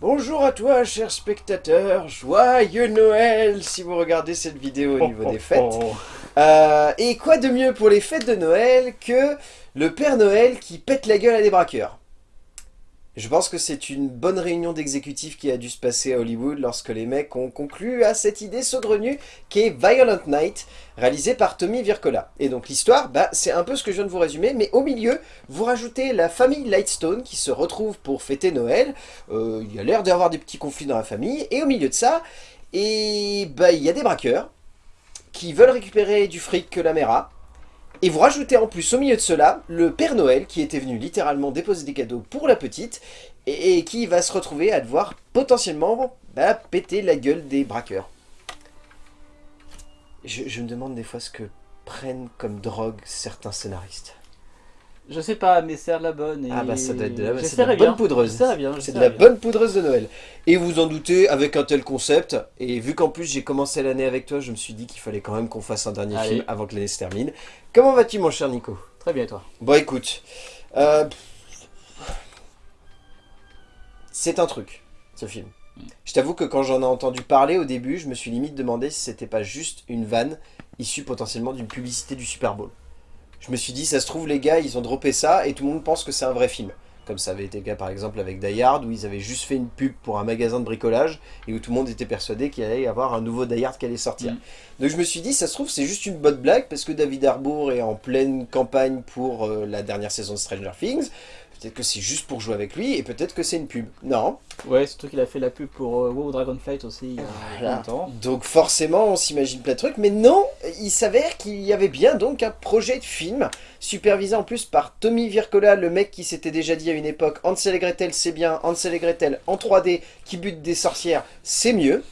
Bonjour à toi, cher spectateur, joyeux Noël si vous regardez cette vidéo au niveau des fêtes. Euh, et quoi de mieux pour les fêtes de Noël que le Père Noël qui pète la gueule à des braqueurs? Je pense que c'est une bonne réunion d'exécutifs qui a dû se passer à Hollywood lorsque les mecs ont conclu à cette idée saugrenue qui est Violent Night, réalisée par Tommy Vircola. Et donc l'histoire, bah, c'est un peu ce que je viens de vous résumer, mais au milieu, vous rajoutez la famille Lightstone qui se retrouve pour fêter Noël. Euh, il y a l'air d'y avoir des petits conflits dans la famille, et au milieu de ça, et bah, il y a des braqueurs qui veulent récupérer du fric que la mère a, et vous rajoutez en plus au milieu de cela le Père Noël qui était venu littéralement déposer des cadeaux pour la petite et, qui va se retrouver à devoir potentiellement bah, péter la gueule des braqueurs. Je, je me demande des fois ce que prennent comme drogue certains scénaristes. Je sais pas, mais c'est de la bonne. Ah bah ça doit être de la, bonne poudreuse. C'est de la bonne poudreuse de Noël. Et vous en doutez, avec un tel concept, et vu qu'en plus j'ai commencé l'année avec toi, je me suis dit qu'il fallait quand même qu'on fasse un dernier film avant que l'année se termine. Comment vas-tu mon cher Nico? Très bien toi Bon écoute, euh, c'est un truc, ce film. Mm. Je t'avoue que quand j'en ai entendu parler au début, je me suis limite demandé si c'était pas juste une vanne issue potentiellement d'une publicité du Super Bowl. Je me suis dit, ça se trouve, les gars, ils ont droppé ça et tout le monde pense que c'est un vrai film. Comme ça avait été le cas par exemple avec Die Hard, où ils avaient juste fait une pub pour un magasin de bricolage et où tout le monde était persuadé qu'il allait y avoir un nouveau Die Hard qui allait sortir. Mm. Donc je me suis dit, ça se trouve, c'est juste une bonne blague parce que David Harbour est en pleine campagne pour euh, la dernière saison de Stranger Things. Peut-être que c'est juste pour jouer avec lui, et peut-être que c'est une pub. Non. Ouais, surtout qu'il a fait la pub pour euh, WoW Dragonflight aussi il y a longtemps. Donc forcément, on s'imagine plein de trucs, mais non, il s'avère qu'il y avait bien donc un projet de film, supervisé en plus par Tommy Vircola, le mec qui s'était déjà dit à une époque « Hansel et Gretel, c'est bien, Hansel et Gretel en 3D, qui butent des sorcières, c'est mieux ».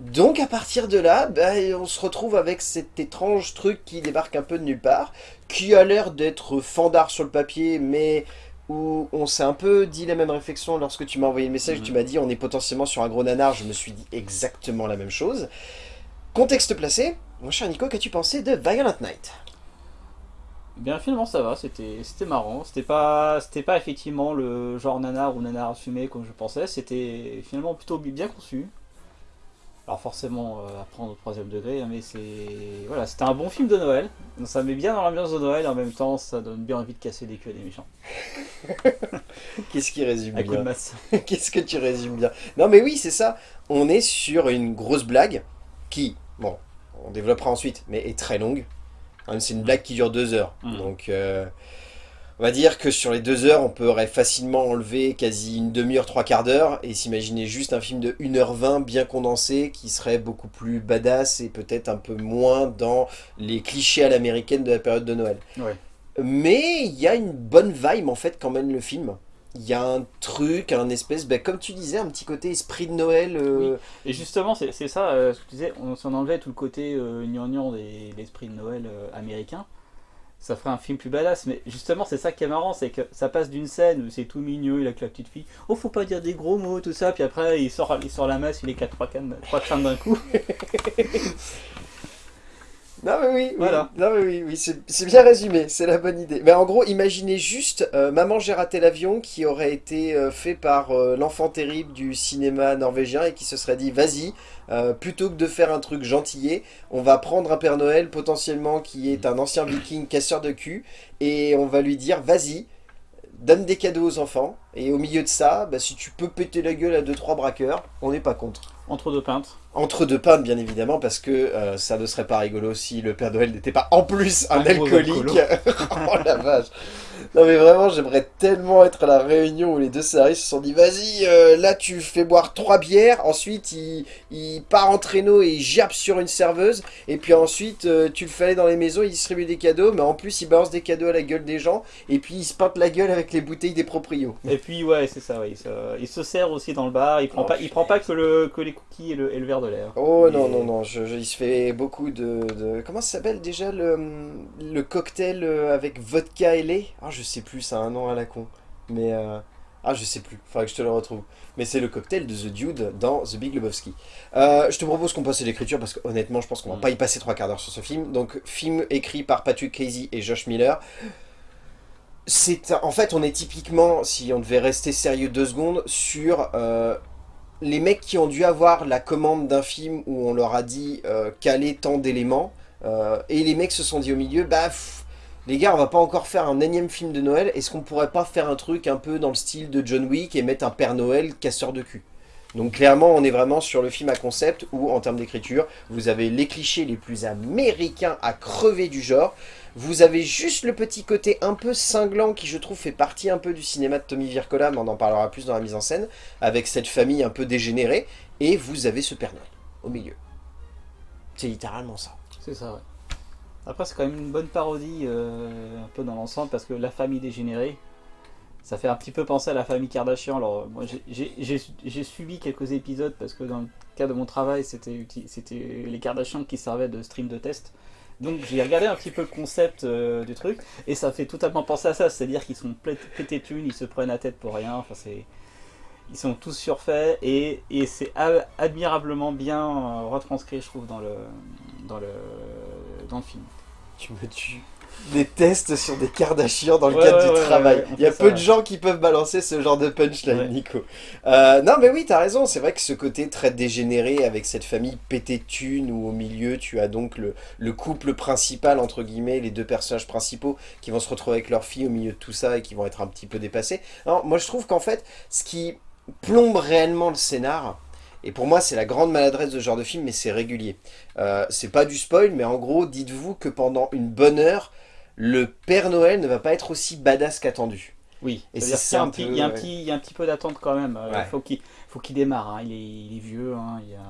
Donc à partir de là, bah, on se retrouve avec cet étrange truc qui débarque un peu de nulle part, qui a l'air d'être fandard sur le papier, mais où on s'est un peu dit la même réflexion lorsque tu m'as envoyé le message, tu mhm. m'as dit on est potentiellement sur un gros nanar, je me suis dit exactement la même chose. Contexte placé, mon cher Nico, qu'as-tu pensé de Violent Night? Bien finalement ça va, c'était marrant, c'était pas, pas effectivement le genre nanar ou nanar assumé comme je pensais, c'était finalement plutôt bien conçu, alors forcément euh, à prendre au troisième degré, hein, mais c'est voilà, c'était un bon film de Noël. ça met bien dans l'ambiance de Noël et en même temps ça donne bien envie de casser les queues des méchants. Qu'est-ce qui résume bien Qu'est-ce que tu résumes bien? Non mais oui c'est ça, on est sur une grosse blague qui, bon, on développera ensuite, mais est très longue. C'est une blague qui dure deux heures, mmh. donc... Euh, on va dire que sur les deux heures, on pourrait facilement enlever quasi une demi-heure, trois quarts d'heure, et s'imaginer juste un film de 1h20 bien condensé, qui serait beaucoup plus badass et peut-être un peu moins dans les clichés à l'américaine de la période de Noël. Mais il y a une bonne vibe en fait quand même le film. Il y a un truc, un espèce, ben, comme tu disais, un petit côté esprit de Noël. Euh, et justement, c'est ça, euh, ce que tu disais, on s'en enlevait tout le côté euh, gnangnan de l'esprit de Noël euh, américain ça ferait un film plus badass. Mais justement, c'est ça qui est marrant, c'est que ça passe d'une scène où c'est tout mignon, il a que la petite fille, oh faut pas dire des gros mots, tout ça, puis après il sort, il sort la masse, il est 4 trois cannes, trois d'un coup. Non mais oui, voilà. non mais oui, oui c'est bien résumé, c'est la bonne idée. Mais en gros, imaginez juste euh, Maman j'ai raté l'avion qui aurait été euh, fait par euh, l'enfant terrible du cinéma norvégien et qui se serait dit vas-y, plutôt que de faire un truc gentillet, on va prendre un Père Noël potentiellement qui est un ancien viking casseur de cul et on va lui dire vas-y, donne des cadeaux aux enfants et au milieu de ça, bah, si tu peux péter la gueule à 2-3 braqueurs, on n'est pas contre. Entre deux peintres entre deux pintes, bien évidemment, parce que euh, ça ne serait pas rigolo si le Père Noël n'était pas en plus un, alcoolique. oh la vache Non mais vraiment, j'aimerais tellement être à la réunion où les deux scénaristes se sont dit « Vas-y, euh, là tu fais boire trois bières, ensuite il, il, part en traîneau et il jappe sur une serveuse, et puis ensuite euh, tu le fais aller dans les maisons, il distribue des cadeaux, mais en plus il balance des cadeaux à la gueule des gens, et puis il se peinte la gueule avec les bouteilles des proprios. » Et puis ouais, c'est ça, ouais, il, se, sert aussi dans le bar, il prend, oh, pas, il prend pas que, le, que les cookies et le, et le verre de l'air. Oh non, non, non, je, il se fait beaucoup de... Comment ça s'appelle déjà le, le cocktail euh, avec vodka et lait? Je sais plus, ça a un nom à la con. Mais... Euh, ah, je sais plus, faudrait que je te le retrouve. Mais c'est le cocktail de The Dude dans The Big Lebowski. Euh, je te propose qu'on passe à l'écriture parce que honnêtement, je pense qu'on va mm. pas y passer trois quarts d'heure sur ce film. Donc, film écrit par Patrick Casey et Josh Miller. c'est en fait, on est typiquement, si on devait rester sérieux deux secondes, sur euh, les mecs qui ont dû avoir la commande d'un film où on leur a dit euh, caler tant d'éléments, et les mecs se sont dit au milieu, bah les gars, on va pas encore faire un énième film de Noël, est-ce qu'on pourrait pas faire un truc un peu dans le style de John Wick et mettre un Père Noël casseur de cul? Donc clairement, on est vraiment sur le film à concept où, en termes d'écriture, vous avez les clichés les plus américains à crever du genre. Vous avez juste le petit côté un peu cinglant qui, je trouve, fait partie un peu du cinéma de Tommy Vircola, mais on en parlera plus dans la mise en scène, avec cette famille un peu dégénérée. Et vous avez ce Père Noël au milieu. C'est littéralement ça. C'est ça, ouais. Après, c'est quand même une bonne parodie, euh, un peu dans l'ensemble, parce que la famille dégénérée, ça fait un petit peu penser à la famille Kardashian. Alors, moi, j'ai suivi quelques épisodes, parce que dans le cas de mon travail, c'était les Kardashian qui servaient de stream de test. Donc j'ai regardé un petit peu le concept euh, du truc, et ça fait totalement penser à ça, c'est-à-dire qu'ils sont pétés thunes, ils se prennent la tête pour rien, enfin c'est ils sont tous surfaits et, et c'est admirablement bien euh, retranscrit je trouve dans le, dans le, dans le film. Tu me tues des tests sur des Kardashians dans le cadre du travail. Il y a peu de gens qui peuvent balancer ce genre de punchline, Nico. Euh, non, mais oui, t'as raison. C'est vrai que ce côté très dégénéré avec cette famille pété de thunes où au milieu tu as donc le, le, couple principal, entre guillemets, les deux personnages principaux qui vont se retrouver avec leur fille au milieu de tout ça et qui vont être un petit peu dépassés. Alors, moi, je trouve qu'en fait, ce qui plombe réellement le scénar, et pour moi, c'est la grande maladresse de ce genre de film, mais c'est régulier. Euh, c'est pas du spoil, mais en gros, dites-vous que pendant une bonne heure, le Père Noël ne va pas être aussi badass qu'attendu. Oui, et c'est ça Il y, a un petit, il y a un petit peu d'attente quand même. Il euh, faut qu'il faut qu'il démarre. Hein. Il, est, vieux. Hein. Il, y a,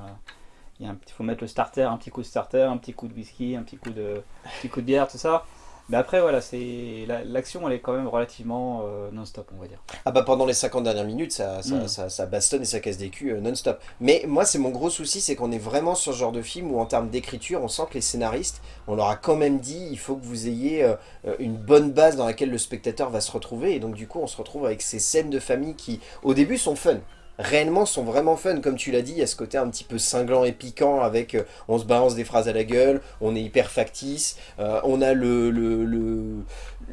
il, y a un, faut mettre le starter, un petit coup de starter, un petit coup de whisky, un petit coup de, un petit coup de bière, tout ça. Mais après, voilà, c'est l'action, elle est quand même relativement euh, non-stop, on va dire. Ah bah pendant les 50 dernières minutes, ça, mm. ça, ça, bastonne et ça casse des culs euh, non-stop. Mais moi, c'est mon gros souci, c'est qu'on est vraiment sur ce genre de film où en termes d'écriture, on sent que les scénaristes, on leur a quand même dit, il faut que vous ayez euh, une bonne base dans laquelle le spectateur va se retrouver. Et donc du coup, on se retrouve avec ces scènes de famille qui, au début, sont fun réellement sont vraiment fun, comme tu l'as dit, il y a ce côté un petit peu cinglant et piquant avec euh, on se balance des phrases à la gueule, on est hyper factice, euh, on a le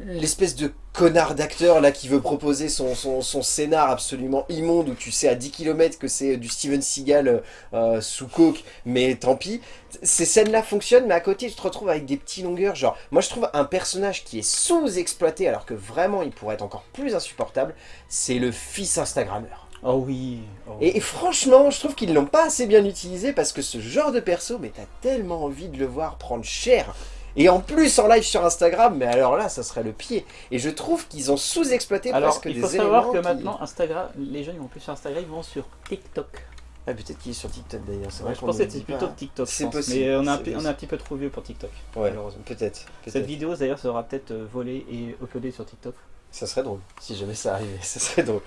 l'espèce de connard d'acteur là qui veut proposer son, son, scénar absolument immonde où tu sais à 10 km que c'est du Steven Seagal euh, sous coke, mais tant pis. Ces scènes-là fonctionnent, mais à côté tu te retrouves avec des petits longueurs, genre, moi je trouve un personnage qui est sous-exploité alors que vraiment il pourrait être encore plus insupportable, c'est le fils Instagrammeur. Oh oui. Oh. Et, franchement, je trouve qu'ils l'ont pas assez bien utilisé parce que ce genre de perso, mais t'as tellement envie de le voir prendre cher. Et en plus en live sur Instagram, mais alors là, ça serait le pied. Et je trouve qu'ils ont sous-exploité presque des éléments. il faut savoir que maintenant, Instagram, les jeunes ils vont plus sur Instagram, ils vont sur TikTok. Ah, peut-être qu'il est sur TikTok d'ailleurs. Ouais, je pensais que c'était plutôt TikTok. C'est possible. Mais on est, un, on est, un, petit peu trop vieux pour TikTok. Ouais, peut-être. Cette vidéo d'ailleurs sera peut-être euh, volée et uploadée sur TikTok. Ça serait drôle, si jamais ça arrivait, ça serait drôle.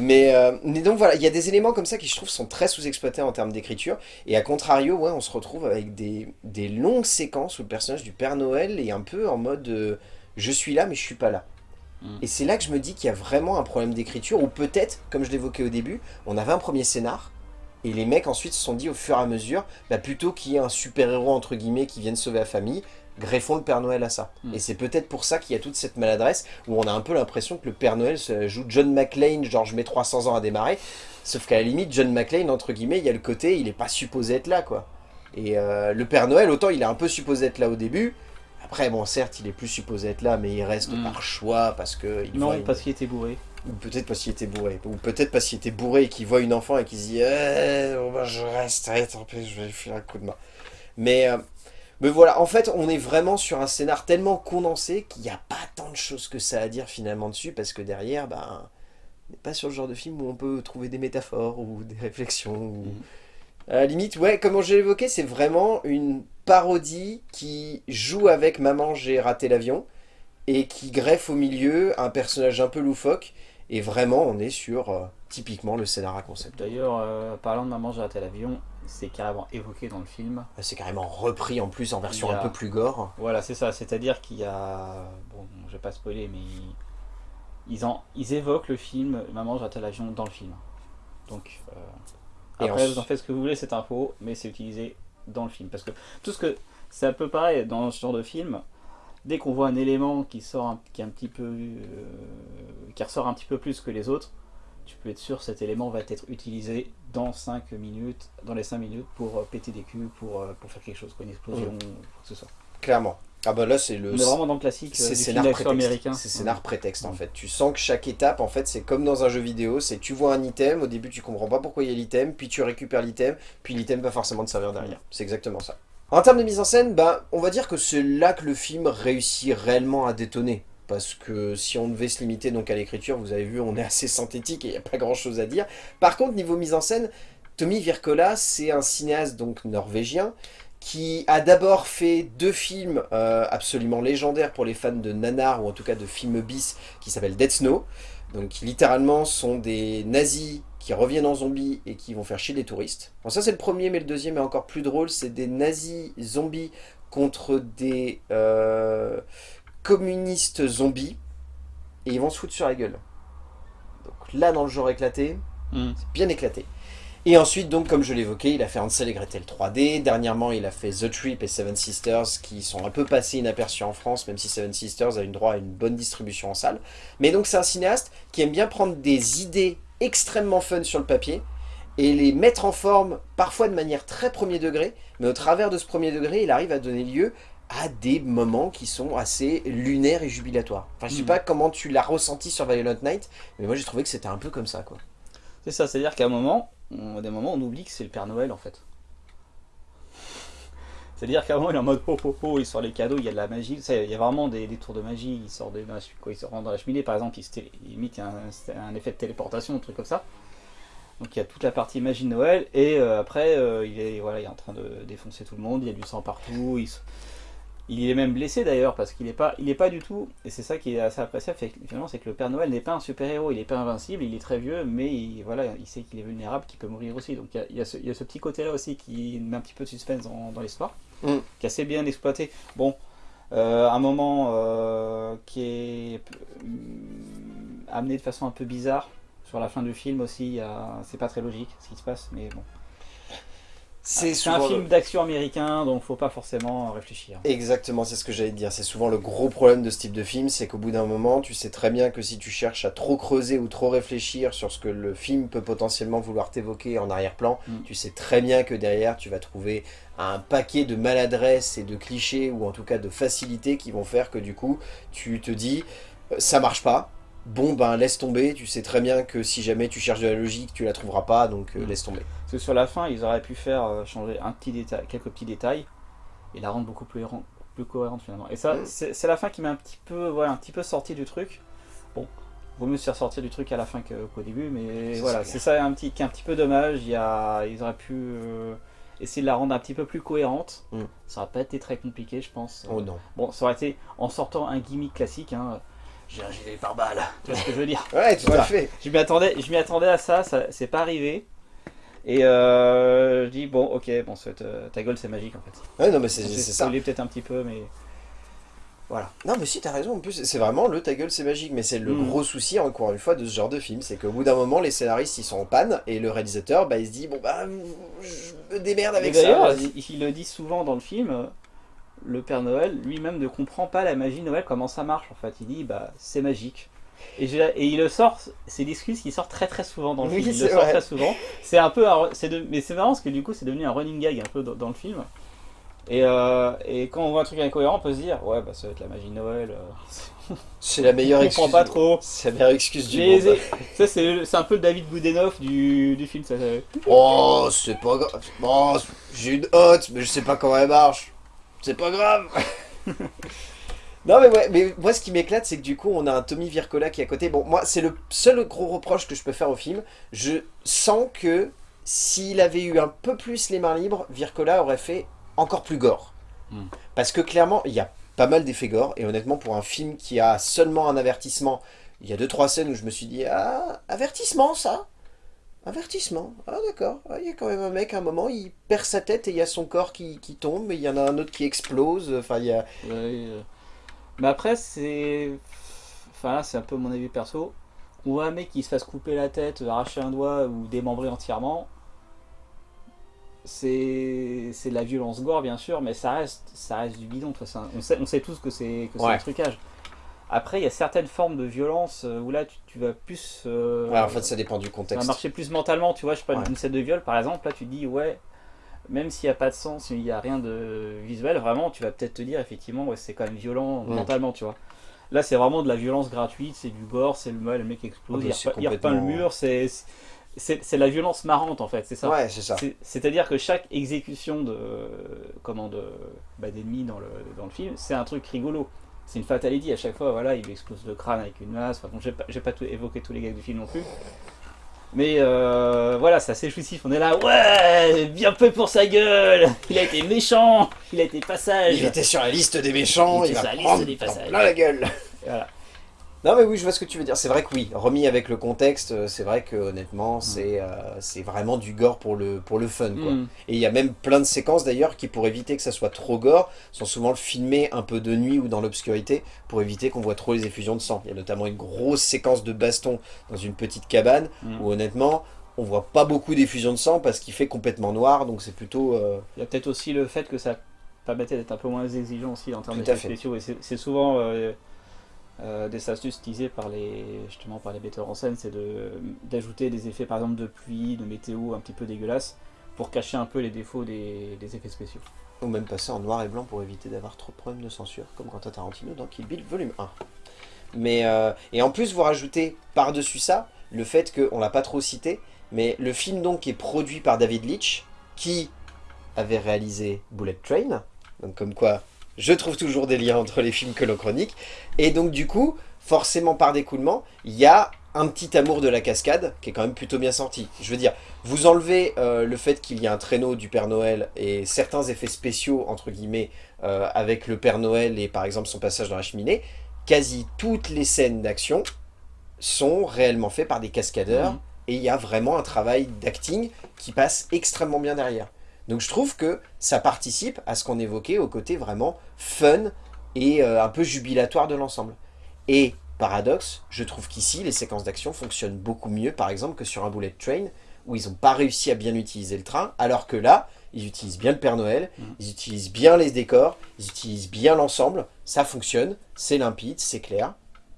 Mais, euh, mais donc voilà, il y a des éléments comme ça qui je trouve sont très sous-exploités en termes d'écriture. Et à contrario, ouais, on se retrouve avec des, des, longues séquences où le personnage du Père Noël est un peu en mode euh, je suis là mais je suis pas là mm. Et c'est là que je me dis qu'il y a vraiment un problème d'écriture, ou peut-être, comme je l'évoquais au début, on avait un premier scénar, et les mecs ensuite se sont dit au fur et à mesure, bah, plutôt qu'il y ait un super-héros entre guillemets qui vienne sauver la famille, greffons le Père Noël à ça. Hmm. Et c'est peut-être pour ça qu'il y a toute cette maladresse, où on a un peu l'impression que le Père Noël joue John McClane, genre je mets 300 ans à démarrer, sauf qu'à la limite, John McClane, entre guillemets, il y a le côté, il est pas supposé être là, quoi. Et euh, le Père Noël, autant il est un peu supposé être là au début, après, bon, certes, il est plus supposé être là, mais il reste hmm. par choix, parce que... Il non, parce qu'il était bourré. Ou peut-être parce qu'il était bourré. Ou peut-être parce qu'il était bourré et qu'il voit une enfant et qu'il se dit eh, je reste, tant pis, je vais lui filer un coup de main ». Mais... Euh, mais voilà, en fait, on est vraiment sur un scénar tellement condensé qu'il n'y a pas tant de choses que ça à dire finalement dessus, parce que derrière, ben, on n'est pas sur le genre de film où on peut trouver des métaphores ou des réflexions. Ou... Mhm. À la limite, ouais, comme j'ai évoqué, c'est vraiment une parodie qui joue avec « Maman, j'ai raté l'avion » et qui greffe au milieu un personnage un peu loufoque. Et vraiment, on est sur euh, typiquement le scénario à concept. D'ailleurs, euh, parlant de « Maman, j'ai raté l'avion », c'est carrément évoqué dans le film. Ah, c'est carrément repris en plus en version un peu plus gore. Voilà, c'est ça. C'est-à-dire qu'il y a... Bon, je vais pas spoiler, mais... Ils, en... ils évoquent le film « Maman, j'ai l'avion » dans le film. Donc, euh, après, vous en faites ce que vous voulez, cette info, mais c'est utilisé dans le film. Parce que tout ce que... C'est un peu pareil dans ce genre de film. dès qu'on voit un élément qui sort qui est un petit peu euh, qui ressort un petit peu plus que les autres, tu peux être sûr cet élément va être utilisé dans 5 minutes, dans les 5 minutes pour euh, péter des culs, pour, euh, pour faire quelque chose, quoi, une explosion, mmh. quoi que ce soit. Clairement. Ah bah là c'est le. On est vraiment dans le classique c'est scénar prétexte. américain. C'est scénar prétexte en fait. Tu sens que chaque étape en fait c'est comme dans un jeu vidéo, c'est tu vois un item, au début tu comprends pas pourquoi il y a l'item, puis tu récupères l'item, puis l'item va forcément te servir derrière. C'est exactement ça. En termes de mise en scène, ben, on va dire que c'est là que le film réussit réellement à détonner. Parce que si on devait se limiter donc à l'écriture, vous avez vu, on est assez synthétique et il n'y a pas grand chose à dire. Par contre, niveau mise en scène, Tommy Virkola, c'est un cinéaste donc norvégien qui a d'abord fait deux films euh, absolument légendaires pour les fans de nanar, ou en tout cas de films bis, qui s'appellent Dead Snow, donc qui littéralement sont des nazis qui reviennent en zombies et qui vont faire chier les touristes. Bon ça c'est le premier, mais le deuxième est encore plus drôle, c'est des nazis zombies contre des euh, communistes zombies, et ils vont se foutre sur la gueule. Donc là dans le genre éclaté, hmm. c'est bien éclaté. Et ensuite, donc, comme je l'évoquais, il a fait Hansel et Gretel 3D. Dernièrement, il a fait The Trip et Seven Sisters, qui sont un peu passés inaperçus en France, même si Seven Sisters a eu droit à une bonne distribution en salle. Mais donc, c'est un cinéaste qui aime bien prendre des idées extrêmement fun sur le papier, et les mettre en forme, parfois de manière très premier degré, mais au travers de ce premier degré, il arrive à donner lieu à des moments qui sont assez lunaires et jubilatoires. Enfin, je sais hmm. pas comment tu l'as ressenti sur Violent Night, mais moi j'ai trouvé que c'était un peu comme ça, quoi. C'est ça, c'est-à-dire qu'à un moment, on, des moments, on oublie que c'est le Père Noël en fait. C'est-à-dire qu'à un moment, il est en mode oh oh oh, il sort les cadeaux, il y a de la magie. Ça, il y a vraiment des, tours de magie, il sort, de, quoi, il se rend dans la cheminée par exemple, il, il imite un, un, effet de téléportation, un truc comme ça. Donc il y a toute la partie magie de Noël, et euh, après, euh, il, est, voilà, il est en train de défoncer tout le monde, il y a du sang partout, il il est même blessé d'ailleurs parce qu'il n'est pas, il est pas du tout, et c'est ça qui est assez appréciable finalement, c'est que le Père Noël n'est pas un super-héros, il n'est pas invincible, il est très vieux, mais il, voilà, il sait qu'il est vulnérable, qu'il peut mourir aussi. Donc il y a, ce, petit côté-là aussi qui met un petit peu de suspense dans, l'histoire, mm. qui est assez bien exploité. Bon, euh, un moment euh, qui est euh, amené de façon un peu bizarre sur la fin du film aussi, c'est pas très logique ce qui se passe, mais bon. C'est un film d'action américain, donc faut pas forcément réfléchir. Exactement, c'est ce que j'allais dire. C'est souvent le gros problème de ce type de film, c'est qu'au bout d'un moment, tu sais très bien que si tu cherches à trop creuser ou trop réfléchir sur ce que le film peut potentiellement vouloir t'évoquer en arrière-plan, mm. tu sais très bien que derrière, tu vas trouver un paquet de maladresses et de clichés, ou en tout cas de facilités qui vont faire que du coup, tu te dis, euh, ça marche pas, bon ben laisse tomber, tu sais très bien que si jamais tu cherches de la logique, tu la trouveras pas, donc euh, mm. laisse tomber. Parce que sur la fin, ils auraient pu faire euh, changer un petit détail, quelques petits détails et la rendre beaucoup plus, plus cohérente finalement. Et ça, mm. c'est la fin qui m'a un petit peu, voilà, un petit peu sorti du truc. Bon, vaut mieux se faire sortir du truc à la fin qu'au début, mais voilà, c'est ça un petit, qui est un petit peu dommage. Il y a, ils auraient pu euh, essayer de la rendre un petit peu plus cohérente. Mm. Ça aurait pas été très compliqué, je pense. Oh non. Bon, ça aurait été en sortant un gimmick classique. Hein, j'ai un gilet par balle. Tu vois ce que je veux dire Ouais, tout à fait. Je m'y attendais, je m'y attendais à ça, ça c'est pas arrivé. Et euh, je dis, bon, ok, bon, euh, ta gueule c'est magique en fait. Ouais, non, mais c'est ça. Il peut-être un petit peu, mais. Voilà. Non, mais si, t'as raison, en plus, c'est vraiment le ta gueule c'est magique, mais c'est le hmm. gros souci, encore une fois, de ce genre de film, c'est qu'au bout d'un moment, les scénaristes ils sont en panne, et le réalisateur, bah, il se dit, bon, bah, je me démerde avec ça. D'ailleurs, il, le dit souvent dans le film, le Père Noël lui-même ne comprend pas la magie Noël, comment ça marche en fait. Il dit bah c'est magique. Et, et, il le sort, c'est l'excuse qui sort très très souvent dans le film. Il le sort très souvent. C'est un peu, de, mais c'est marrant parce que du coup c'est devenu un running gag un peu dans, le film. Et, euh, et, quand on voit un truc incohérent, on peut se dire ouais bah ça va être la magie Noël. Euh, c'est la meilleure excuse. pas trop. C'est la meilleure excuse du monde. Ça c'est un peu le David Boudenoff du, du film. Ça, Oh c'est pas grave. Bon, j'ai une hotte mais je sais pas comment elle marche c'est pas grave Non mais ouais, mais moi ce qui m'éclate c'est que du coup on a un Tommy Vircola qui est à côté. Bon moi c'est le seul gros reproche que je peux faire au film. Je sens que s'il avait eu un peu plus les mains libres, Vircola aurait fait encore plus gore. Hmm. Parce que clairement il y a pas mal d'effets gore et honnêtement pour un film qui a seulement un avertissement, il y a deux trois scènes où je me suis dit ah avertissement ça? Avertissement. Ah d'accord. Ah, il y a quand même un mec, à un moment, il perd sa tête et il y a son corps qui, tombe, mais il y en a un autre qui explose. Enfin, il y a... Euh. Mais après, c'est... Enfin là, c'est un peu mon avis perso. Ou un mec qui se fasse couper la tête, arracher un doigt ou démembrer entièrement, c'est de la violence gore bien sûr, mais ça reste, ça reste du bidon. on, sait, on sait tous que c'est que un trucage. Après, il y a certaines formes de violence euh, où là, tu, vas plus... Euh, en fait, ça dépend du contexte. Ça va marcher plus mentalement, tu vois. Je sais pas, une scène de viol, par exemple, là, tu dis, ouais, même s'il n'y a pas de sens, il n'y a rien de visuel, vraiment, tu vas peut-être te dire, effectivement, ouais, c'est quand même violent mm. mentalement, tu vois. Là, c'est vraiment de la violence gratuite, c'est du gore, c'est le, le mec explose, ah, il, repeint le mur, c'est c'est la violence marrante en fait, c'est ça. Ouais, c'est ça. C'est-à-dire que chaque exécution de comment de bah, d'ennemis dans le, dans le film, c'est un truc rigolo. C'est une fatality à chaque fois, voilà, il explose le crâne avec une masse. Enfin, bon, j'ai pas, pas tout, évoqué tous les gars du film non plus. Mais euh, voilà, c'est assez jouissif. On est là, ouais, bien peu pour sa gueule. Il a été méchant, il a été passage. Il était sur la liste des méchants, il, il va sur la liste des passages. la gueule. Voilà. Non mais oui, je vois ce que tu veux dire. C'est vrai que oui, remis avec le contexte, euh, c'est vrai que honnêtement, mm. c'est euh, c'est vraiment du gore pour le, pour le fun. Quoi. Mm. Et il y a même plein de séquences d'ailleurs qui, pour éviter que ça soit trop gore, sont souvent filmées un peu de nuit ou dans l'obscurité pour éviter qu'on voit trop les effusions de sang. Il y a notamment une grosse séquence de baston dans une petite cabane mm. où honnêtement, on voit pas beaucoup d'effusions de sang parce qu'il fait complètement noir, donc c'est plutôt... Euh, il y a peut-être aussi le fait que ça permettait d'être un peu moins exigeant aussi en termes d'effets spéciaux. Et c'est souvent... Euh, des astuces utilisées par les, justement par les metteurs en scène, c'est d'ajouter des effets par exemple de pluie, de météo un petit peu dégueulasses pour cacher un peu les défauts des, effets spéciaux. Ou même passer en noir et blanc pour éviter d'avoir trop de problèmes de censure, comme Quentin Tarantino dans Kill Bill volume 1. Mais, euh, et en plus, vous rajoutez par-dessus ça le fait qu'on l'a pas trop cité, mais le film donc est produit par David Leitch, qui avait réalisé Bullet Train, donc comme quoi je trouve toujours des liens entre les films que l'on chronique. Et donc du coup, forcément par découlement, il y a un petit amour de la cascade qui est quand même plutôt bien sorti. Je veux dire, vous enlevez euh, le fait qu'il y a un traîneau du Père Noël et certains effets spéciaux, entre guillemets, euh, avec le Père Noël et par exemple son passage dans la cheminée, quasi toutes les scènes d'action sont réellement faites par des cascadeurs mmh. et il y a vraiment un travail d'acting qui passe extrêmement bien derrière. Donc je trouve que ça participe à ce qu'on évoquait au côté vraiment fun et euh, un peu jubilatoire de l'ensemble. Et paradoxe, je trouve qu'ici les séquences d'action fonctionnent beaucoup mieux par exemple que sur un bullet train où ils n'ont pas réussi à bien utiliser le train, alors que là, ils utilisent bien le Père Noël, mmh. ils utilisent bien les décors, ils utilisent bien l'ensemble, ça fonctionne, c'est limpide, c'est clair,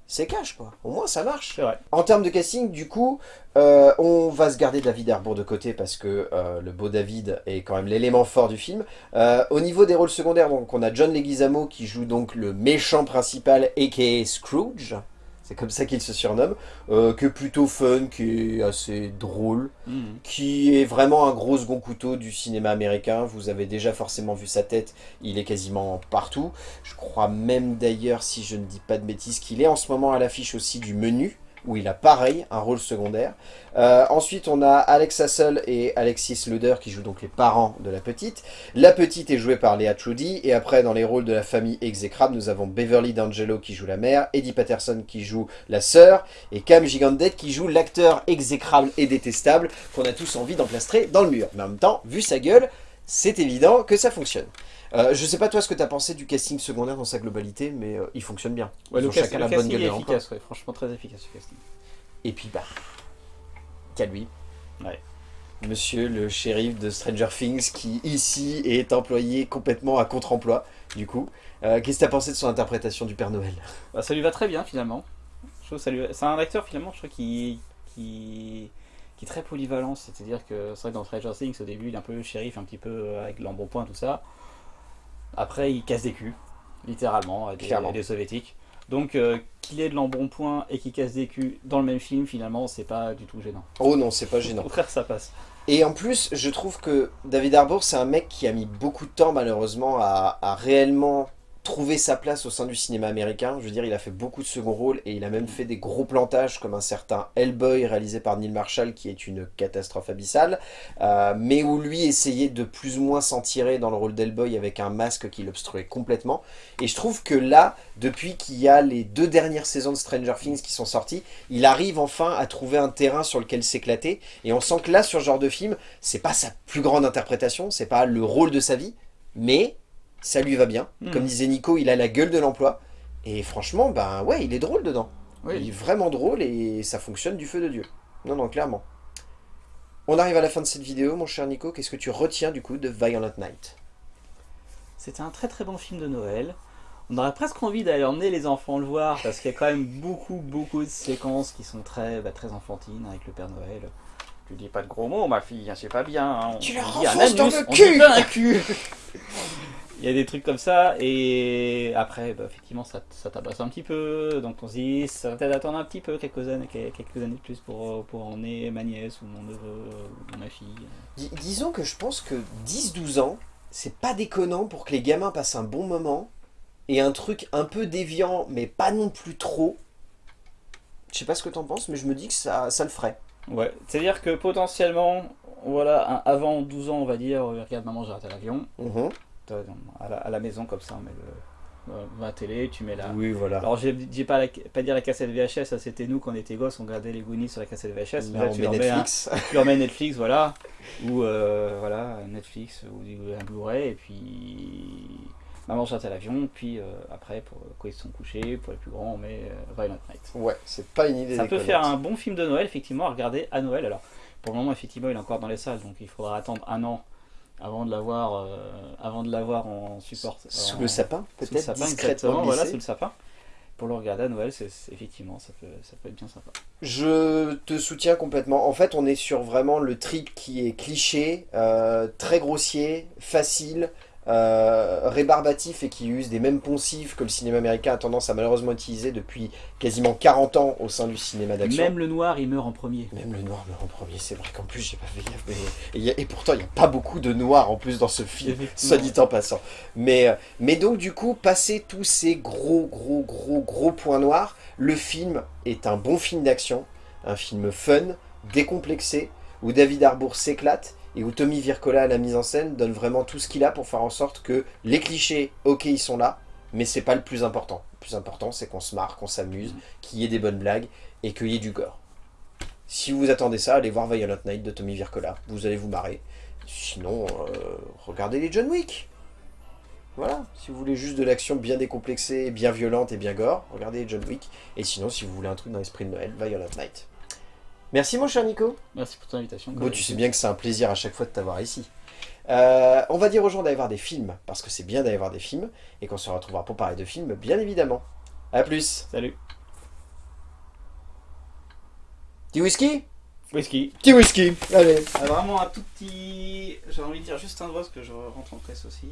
c'est cash quoi. Au moins ça marche. En termes de casting, du coup, euh, on va se garder David Harbour de côté parce que euh, le beau David est quand même l'élément fort du film. Euh, au niveau des rôles secondaires, donc on a John Leguizamo qui joue donc le méchant principal, a.k.a. Scrooge c'est comme ça qu'il se surnomme, euh, que plutôt fun, qui est assez drôle, mhm. qui est vraiment un gros second couteau du cinéma américain. Vous avez déjà forcément vu sa tête, il est quasiment partout. Je crois même d'ailleurs, si je ne dis pas de bêtises, qu'il est en ce moment à l'affiche aussi du menu, où il a pareil, un rôle secondaire. Euh, ensuite, on a Alex Hassel et Alexis Luder qui jouent donc les parents de la petite. La petite est jouée par Léa Trudy. Et après, dans les rôles de la famille exécrable, nous avons Beverly D'Angelo qui joue la mère, Eddie Patterson qui joue la sœur, et Cam Gigandet qui joue l'acteur exécrable et détestable qu'on a tous envie d'emplastrer dans le mur. Mais en même temps, vu sa gueule, c'est évident que ça fonctionne. Euh, je sais pas toi ce que tu as pensé du casting secondaire dans sa globalité, mais euh, il fonctionne bien. le, ont chacun la bonne gueule est efficace, franchement très efficace ce casting. Et puis bah, qu'à lui. Monsieur le shérif de Stranger Things qui ici est employé complètement à contre-emploi du coup. Euh, qu'est-ce que tu as pensé de son interprétation du Père Noël? Bah, Ça lui va très bien finalement. C'est un acteur finalement je crois qui, qui, qui est très polyvalent, c'est-à-dire que c'est vrai que dans Stranger Things au début il est un peu shérif, un petit peu avec l'embonpoint tout ça. Après, il casse des culs, littéralement, des, des soviétiques. Donc, euh, qu'il ait de l'embonpoint et qu'il casse des culs dans le même film, finalement, c'est pas du tout gênant. Oh non, c'est pas gênant. Au contraire, ça passe. Et en plus, je trouve que David Harbour, c'est un mec qui a mis beaucoup de temps, malheureusement, à, à réellement trouver sa place au sein du cinéma américain. Je veux dire, il a fait beaucoup de second rôles et il a même fait des gros plantages comme un certain Hellboy réalisé par Neil Marshall qui est une catastrophe abyssale, euh, mais où lui essayait de plus ou moins s'en tirer dans le rôle d'Hellboy avec un masque qui l'obstruait complètement. Et je trouve que là, depuis qu'il y a les deux dernières saisons de Stranger Things qui sont sorties, il arrive enfin à trouver un terrain sur lequel s'éclater et on sent que là, sur ce genre de film, c'est pas sa plus grande interprétation, c'est pas le rôle de sa vie, mais ça lui va bien. Hmm. Comme disait Nico, il a la gueule de l'emploi. Et franchement, ben ouais, il est drôle dedans. Il est vraiment drôle et ça fonctionne du feu de Dieu. Non, non, clairement. On arrive à la fin de cette vidéo, mon cher Nico. Qu'est-ce que tu retiens du coup de Violent Night? C'était un très très bon film de Noël. On aurait presque envie d'aller emmener les enfants le voir parce qu'il y a quand même beaucoup beaucoup de séquences qui sont très, bah, très enfantines avec le Père Noël. Tu dis pas de gros mots, ma fille, hein, c'est pas bien. hein. Tu leur enfonces dans le on cul dit pas un cul Il y a des trucs comme ça, et après, bah, effectivement, ça, ça tabasse un petit peu, donc on se dit, ça va peut-être attendre un petit peu, quelques années, quelques années de plus pour, pour emmener ma nièce, ou mon neveu, ou ma fille. Dis- Disons que je pense que 10-12 ans, c'est pas déconnant pour que les gamins passent un bon moment et un truc un peu déviant, mais pas non plus trop. Je sais pas ce que t'en penses, mais je me dis que ça, ça le ferait. Ouais, c'est-à-dire que potentiellement, voilà, un- avant 12 ans, on va dire, euh, regarde maman, j'ai raté l'avion, Mhm. À la, à la maison, comme ça, on met le, euh, la télé, tu mets la... Oui, voilà. Alors, j'ai j'ai pas, la- pas dire la cassette VHS, ça c'était nous quand on était gosses, on regardait les Goonies sur la cassette VHS. Là, Là, on tu mets un- Netflix. tu leur mets Netflix, voilà, ou euh, voilà, Netflix, ou un Blu-ray, et puis maman jette à l'avion, puis euh, après, pour, quand ils sont couchés, pour les plus grands, on met euh, Violent Night. Ouais, c'est pas une idée Ça peut faire un bon film de Noël, effectivement, à regarder à Noël. Alors, pour le moment, effectivement, il est encore dans les salles, donc il faudra attendre un an avant de l'avoir euh, avant de l'avoir en support. Sous en- le sapin, peut-être discrètement voilà, sous le sapin. Pour le regarder à Noël, c'est c'est- effectivement, ça peut, ça peut être bien sympa. Je te soutiens complètement. En fait, on est sur vraiment le trip qui est cliché, euh, très grossier, facile, euh, rébarbatif et qui use des mêmes poncifs que le cinéma américain a tendance à malheureusement utiliser depuis quasiment 40 ans au sein du cinéma d'action. Même le noir, il meurt en premier. Même le noir meurt en premier, c'est vrai qu'en plus j'ai pas fait gaffe. Mais... Et, a- pourtant il n'y a pas beaucoup de noir en plus dans ce film, soit dit en passant. Mais, euh, mais donc du coup, passer tous ces gros gros gros gros points noirs, le film est un bon film d'action, un film fun, décomplexé, où David Harbour s'éclate et où Tommy Vircola à la mise en scène donne vraiment tout ce qu'il a pour faire en sorte que les clichés, ok ils sont là, mais c'est pas le plus important. Le plus important c'est qu'on se marre, qu'on s'amuse, qu'il y ait des bonnes blagues et qu'il y ait du gore. Si vous attendez ça, allez voir Violent Night de Tommy Vircola. Vous allez vous marrer. Sinon, euh, regardez les John Wick. Voilà. Si vous voulez juste de l'action bien décomplexée, bien violente et bien gore, regardez John Wick. Et sinon, si vous voulez un truc dans l'esprit de Noël, Violent Night. Merci mon cher Nico. Merci pour ton invitation. Bon, tu sais bien que c'est un plaisir à chaque fois de t'avoir ici. Euh, on va dire aux gens d'aller voir des films, parce que c'est bien d'aller voir des films, et qu'on se retrouvera pour parler de films, bien évidemment. A plus. Salut. Petit whisky? Whisky. Petit whisky. Allez. Ah, vraiment un tout petit. J'ai envie de dire juste un doigt parce que je rentre en presse aussi.